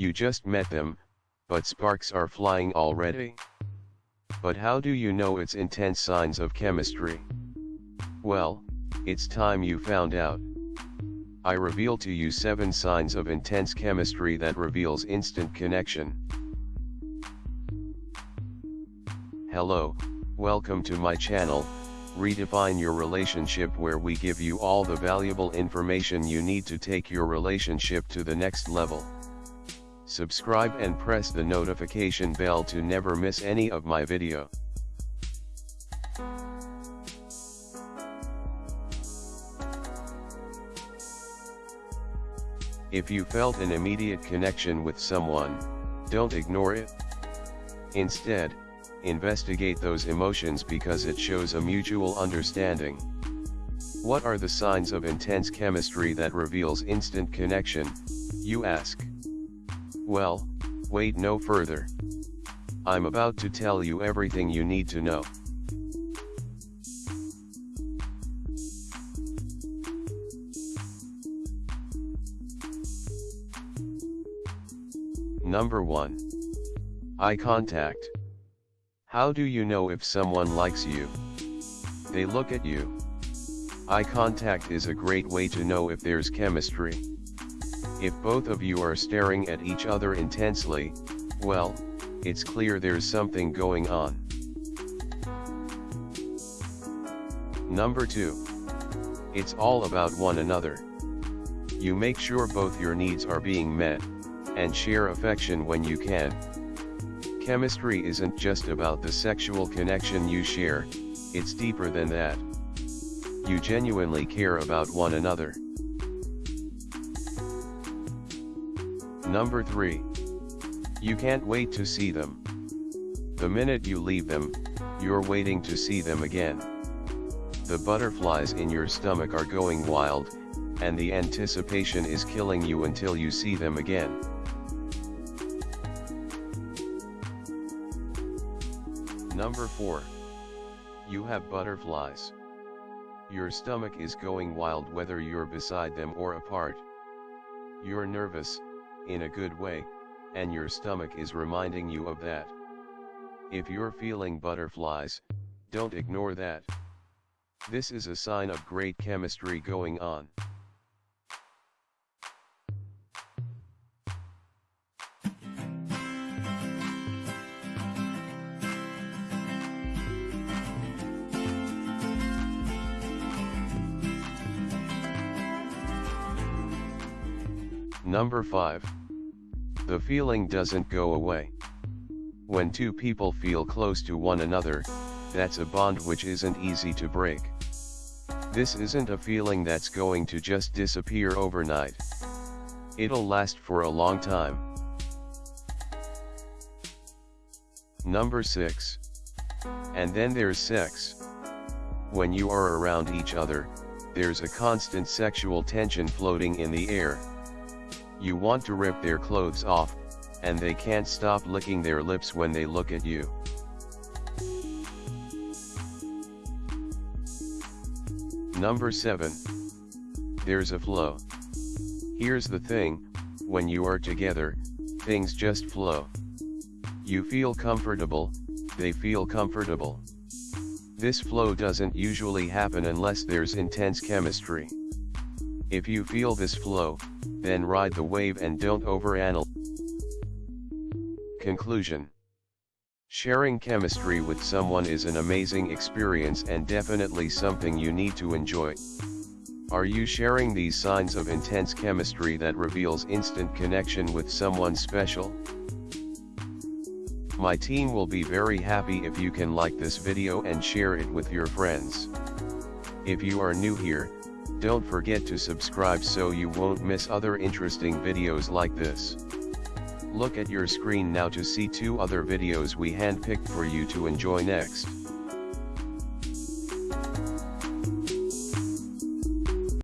You just met them, but sparks are flying already. But how do you know it's intense signs of chemistry? Well, it's time you found out. I reveal to you 7 signs of intense chemistry that reveals instant connection. Hello, welcome to my channel, Redefine Your Relationship where we give you all the valuable information you need to take your relationship to the next level. Subscribe and press the notification bell to never miss any of my video. If you felt an immediate connection with someone, don't ignore it. Instead, investigate those emotions because it shows a mutual understanding. What are the signs of intense chemistry that reveals instant connection, you ask? Well, wait no further. I'm about to tell you everything you need to know. Number 1. Eye contact. How do you know if someone likes you? They look at you. Eye contact is a great way to know if there's chemistry. If both of you are staring at each other intensely, well, it's clear there's something going on. Number 2. It's all about one another. You make sure both your needs are being met, and share affection when you can. Chemistry isn't just about the sexual connection you share, it's deeper than that. You genuinely care about one another. Number 3. You can't wait to see them. The minute you leave them, you're waiting to see them again. The butterflies in your stomach are going wild, and the anticipation is killing you until you see them again. Number 4. You have butterflies. Your stomach is going wild whether you're beside them or apart. You're nervous, in a good way, and your stomach is reminding you of that. If you're feeling butterflies, don't ignore that. This is a sign of great chemistry going on. Number 5. The feeling doesn't go away. When two people feel close to one another, that's a bond which isn't easy to break. This isn't a feeling that's going to just disappear overnight. It'll last for a long time. Number 6. And then there's sex. When you are around each other, there's a constant sexual tension floating in the air. You want to rip their clothes off, and they can't stop licking their lips when they look at you. Number 7. There's a flow. Here's the thing, when you are together, things just flow. You feel comfortable, they feel comfortable. This flow doesn't usually happen unless there's intense chemistry. If you feel this flow, then ride the wave and don't overanalyze. Conclusion Sharing chemistry with someone is an amazing experience and definitely something you need to enjoy. Are you sharing these signs of intense chemistry that reveals instant connection with someone special? My team will be very happy if you can like this video and share it with your friends. If you are new here, don't forget to subscribe so you won't miss other interesting videos like this. Look at your screen now to see two other videos we handpicked for you to enjoy next.